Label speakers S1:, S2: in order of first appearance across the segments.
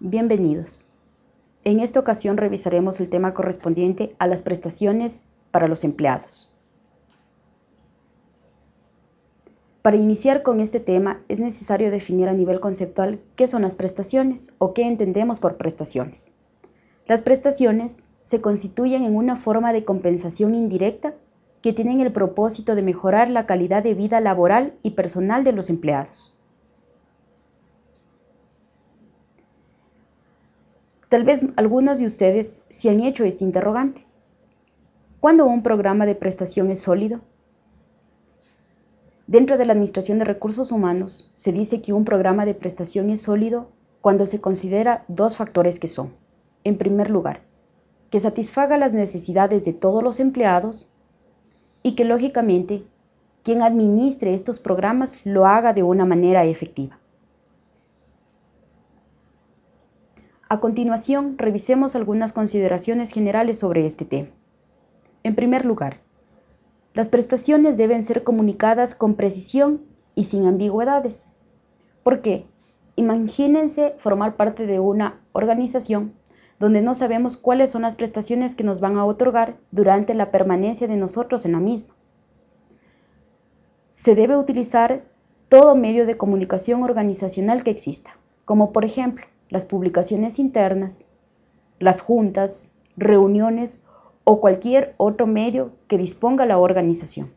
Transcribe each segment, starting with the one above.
S1: Bienvenidos. En esta ocasión revisaremos el tema correspondiente a las prestaciones para los empleados. Para iniciar con este tema es necesario definir a nivel conceptual qué son las prestaciones o qué entendemos por prestaciones. Las prestaciones se constituyen en una forma de compensación indirecta que tienen el propósito de mejorar la calidad de vida laboral y personal de los empleados. Tal vez algunos de ustedes se han hecho este interrogante. ¿Cuándo un programa de prestación es sólido? Dentro de la Administración de Recursos Humanos se dice que un programa de prestación es sólido cuando se considera dos factores que son, en primer lugar, que satisfaga las necesidades de todos los empleados y que lógicamente quien administre estos programas lo haga de una manera efectiva. A continuación, revisemos algunas consideraciones generales sobre este tema. En primer lugar, las prestaciones deben ser comunicadas con precisión y sin ambigüedades. ¿Por qué? Imagínense formar parte de una organización donde no sabemos cuáles son las prestaciones que nos van a otorgar durante la permanencia de nosotros en la misma. Se debe utilizar todo medio de comunicación organizacional que exista, como por ejemplo las publicaciones internas, las juntas, reuniones o cualquier otro medio que disponga la organización.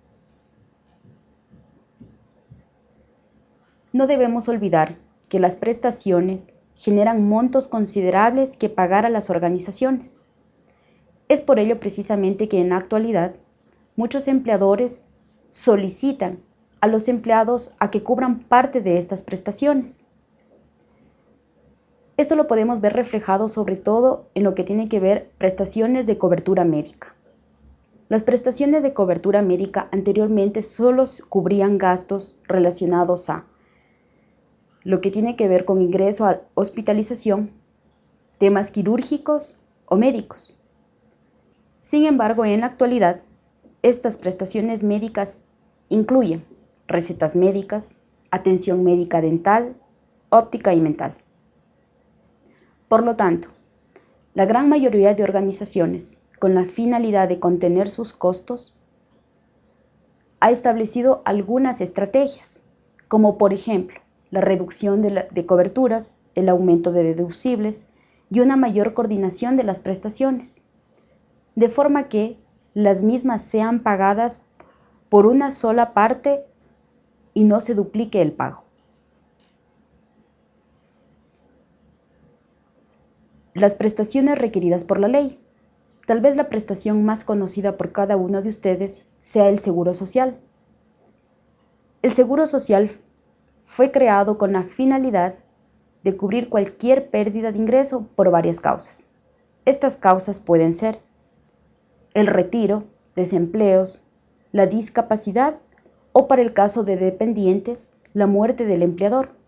S1: No debemos olvidar que las prestaciones generan montos considerables que pagar a las organizaciones. Es por ello precisamente que en la actualidad muchos empleadores solicitan a los empleados a que cubran parte de estas prestaciones. Esto lo podemos ver reflejado sobre todo en lo que tiene que ver prestaciones de cobertura médica. Las prestaciones de cobertura médica anteriormente solo cubrían gastos relacionados a lo que tiene que ver con ingreso a hospitalización, temas quirúrgicos o médicos. Sin embargo, en la actualidad, estas prestaciones médicas incluyen recetas médicas, atención médica dental, óptica y mental. Por lo tanto, la gran mayoría de organizaciones, con la finalidad de contener sus costos, ha establecido algunas estrategias, como por ejemplo la reducción de, de, coberturas, el aumento de deducibles y una mayor coordinación de las prestaciones, de forma que las mismas sean pagadas por una sola parte y no se duplique el pago. Las prestaciones requeridas por la ley. Tal vez la prestación más conocida por cada uno de ustedes sea el Seguro Social. El Seguro Social fue creado con la finalidad de cubrir cualquier pérdida de ingreso por varias causas. Estas causas pueden ser el retiro, desempleos, la discapacidad o para el caso de dependientes, la muerte del empleador.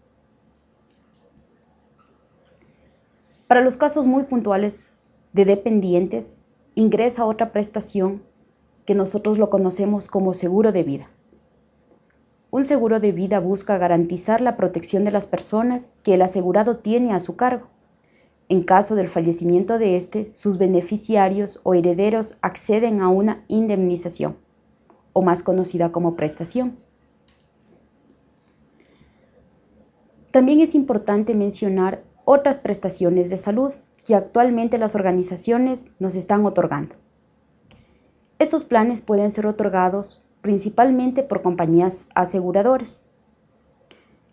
S1: Para los casos muy puntuales de dependientes, ingresa otra prestación que nosotros lo conocemos como seguro de vida. Un seguro de vida busca garantizar la protección de las personas que el asegurado tiene a su cargo. En caso del fallecimiento de éste, sus beneficiarios o herederos acceden a una indemnización, o más conocida como prestación. También es importante mencionar otras prestaciones de salud que actualmente las organizaciones nos están otorgando. Estos planes pueden ser otorgados principalmente por compañías aseguradoras.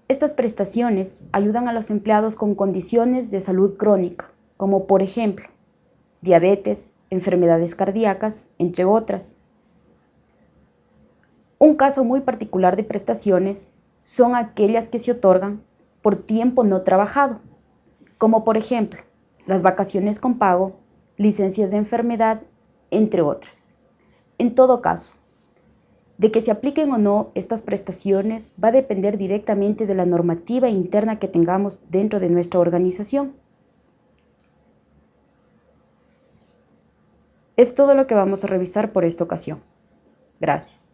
S1: Estas prestaciones ayudan a los empleados con condiciones de salud crónica, como por ejemplo diabetes, enfermedades cardíacas, entre otras. Un caso muy particular de prestaciones son aquellas que se otorgan por tiempo no trabajado, como por ejemplo las vacaciones con pago, licencias de enfermedad, entre otras. En todo caso, de que se apliquen o no estas prestaciones va a depender directamente de la normativa interna que tengamos dentro de nuestra organización. Es todo lo que vamos a revisar por esta ocasión. Gracias.